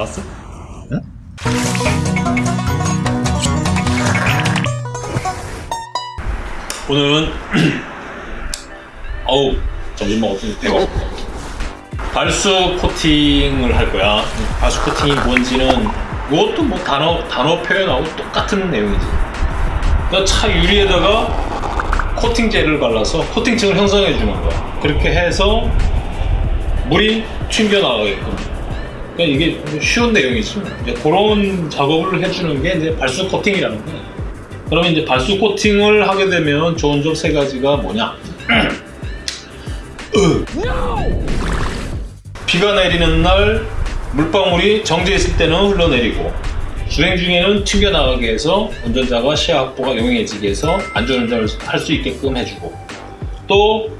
잘 나왔어? 응? 오늘은 어우 점심 먹었더니 배가 고파. 발수 코팅을 할 거야. 발수 코팅이 뭔지는 이것도 뭐 단어 단어 표현하고 똑같은 내용이지. 그러니까 차 유리에다가 코팅제를 발라서 코팅층을 형성해 주는 거야. 그렇게 해서 물이 튕겨 나가게끔 그러니까 이게 쉬운 내용이지. 이제 그런 작업을 해주는 게 이제 발수 코팅이라는 거야 그러면 이제 발수 코팅을 하게 되면 좋은 점 세 가지가 뭐냐? 비가 내리는 날 물방울이 정지했을 때는 흘러내리고 주행 중에는 튕겨나가게 해서 운전자가 시야 확보가 용이해지게 해서 안전운전을 할 수 있게끔 해주고 또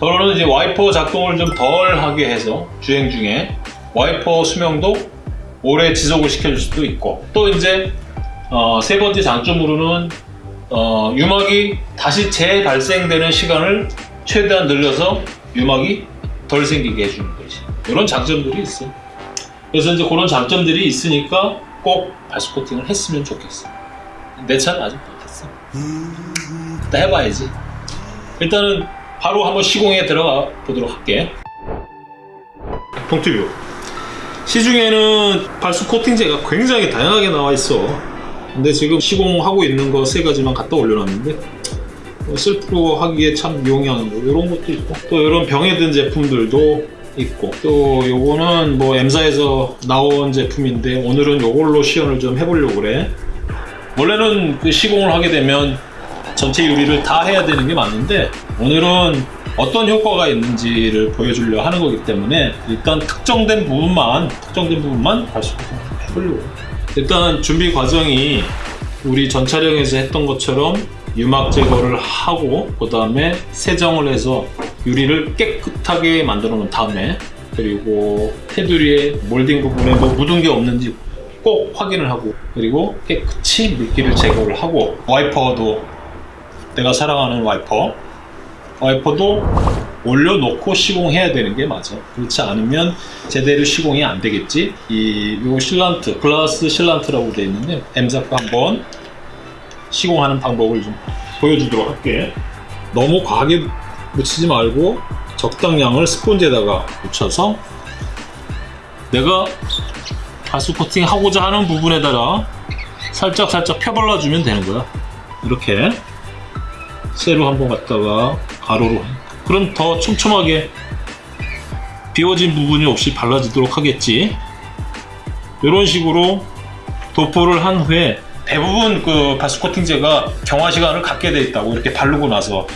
더러는 이제 와이퍼 작동을 좀 덜 하게 해서 주행 중에 와이퍼 수명도 오래 지속을 시켜줄 수도 있고 또 이제 어, 세 번째 장점으로는 어, 유막이 다시 재발생되는 시간을 최대한 늘려서 유막이 덜 생기게 해주는 거지. 이런 장점들이 있어. 그래서 이제 그런 장점들이 있으니까 꼭 발수 코팅을 했으면 좋겠어. 내 차는 아직 못했어. 그때 해봐야지. 일단은 바로 한번 시공에 들어가 보도록 할게. 동티뷰 시중에는 발수 코팅제가 굉장히 다양하게 나와 있어. 근데 지금 시공하고 있는 거 세 가지만 갖다 올려놨는데 뭐 셀프로 하기에 참 용이한 거 이런 것도 있고 또 이런 병에 든 제품들도 있고 또 요거는 뭐 M사에서 나온 제품인데 오늘은 요걸로 시연을 좀 해보려고 그래. 원래는 그 시공을 하게 되면 전체 유리를 다 해야 되는 게 맞는데 오늘은 어떤 효과가 있는지를 보여주려 하는 거기 때문에 일단 특정된 부분만 특정된 부분만 다시 해보려고. 일단 준비 과정이 우리 전 촬영에서 했던 것처럼 유막 제거를 하고 그 다음에 세정을 해서 유리를 깨끗하게 만들어 놓은 다음에 그리고 테두리에 몰딩 부분에 뭐 묻은 게 없는지 꼭 확인을 하고 그리고 깨끗이 물기를 제거를 하고 와이퍼도 내가 사랑하는 와이퍼 와이퍼도 올려놓고 시공해야 되는 게 맞아 그렇지 않으면 제대로 시공이 안 되겠지. 이 요 실란트 글라스 실란트라고 되어 있는데 M사과 한번 시공하는 방법을 좀 보여주도록 할게. 너무 과하게 묻히지 말고 적당량을 스펀지에다가 묻혀서 내가 가스 코팅 하고자 하는 부분에다가 살짝 살짝 펴발라주면 되는 거야. 이렇게 세로 한번 갖다가 가로로. 그럼 더 촘촘하게 비워진 부분이 없이 발라지도록 하겠지. 이런 식으로 도포를 한 후에 대부분 그 바스 코팅제가 경화 시간을 갖게 돼 있다고 이렇게 바르고 나서.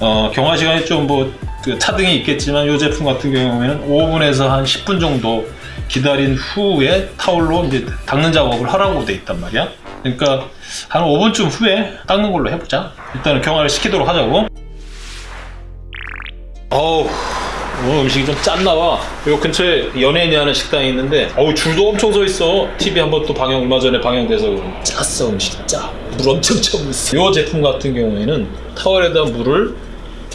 어, 경화 시간이 좀뭐 그 차등이 있겠지만 이 제품 같은 경우에는 5분에서 한 10분 정도 기다린 후에 타올로 이제 닦는 작업을 하라고 돼 있단 말이야. 그러니까 한 5분쯤 후에 닦는 걸로 해보자. 일단은 경화를 시키도록 하자고 어우 오늘 음식이 좀 짠나봐. 요 근처에 연예인이 하는 식당이 있는데 어우 줄도 엄청 서 있어. TV 한 번 또 방영 얼마 전에 방영돼서 짰어 음식이 짜물 엄청 쳐있어. 요 제품 같은 경우에는 타월에다 물을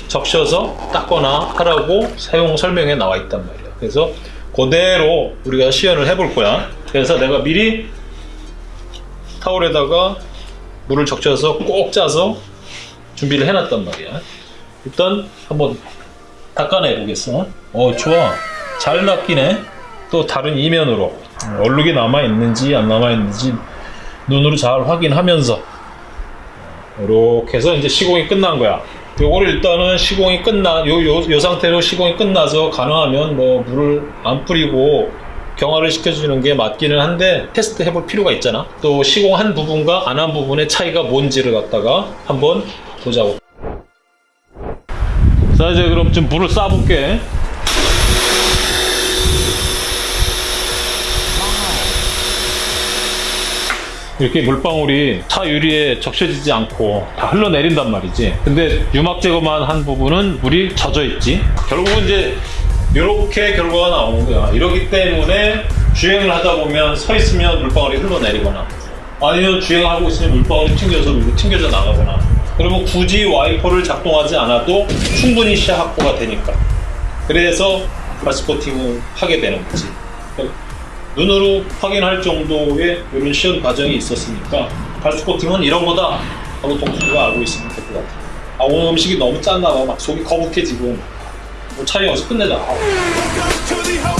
적셔서 닦거나 하라고 사용 설명에 나와 있단 말이야. 그래서 그대로 우리가 시연을 해볼 거야. 그래서 내가 미리 타월에다가 물을 적셔서 꼭 짜서 준비를 해놨단 말이야. 일단 한번 닦아내 보겠어. 어 좋아. 잘 닦이네. 또 다른 이면으로. 얼룩이 남아있는지 안 남아있는지 눈으로 잘 확인하면서. 이렇게 해서 이제 시공이 끝난 거야. 요거를 일단은 시공이 끝나 요, 요, 요 상태로 시공이 끝나서 가능하면 뭐 물을 안 뿌리고 경화를 시켜주는 게 맞기는 한데 테스트 해볼 필요가 있잖아. 또 시공한 부분과 안 한 부분의 차이가 뭔지를 갖다가 한번 보자고 자 이제 그럼 좀 물을 쏴볼게. 이렇게 물방울이 차 유리에 적셔지지 않고 다 흘러내린단 말이지. 근데 유막 제거만 한 부분은 물이 젖어 있지. 결국은 이제 이렇게 결과가 나오는 거야. 이러기 때문에 주행을 하다 보면 서 있으면 물방울이 흘러내리거나 아니면 주행하고 있으면 물방울이 튕겨서 밀고 튕겨져 나가거나 그러면 굳이 와이퍼를 작동하지 않아도 충분히 시야 확보가 되니까 그래서 바스 코팅을 하게 되는 거지 눈으로 확인할 정도의 이런 시연 과정이 있었으니까 발수 코팅은 이런 거다 하고 동수가 알고 있으면 될 것 같아. 아 오늘 음식이 너무 짠나 봐. 막 속이 거북해지고 뭐 차이 어디서 끝내자. 아.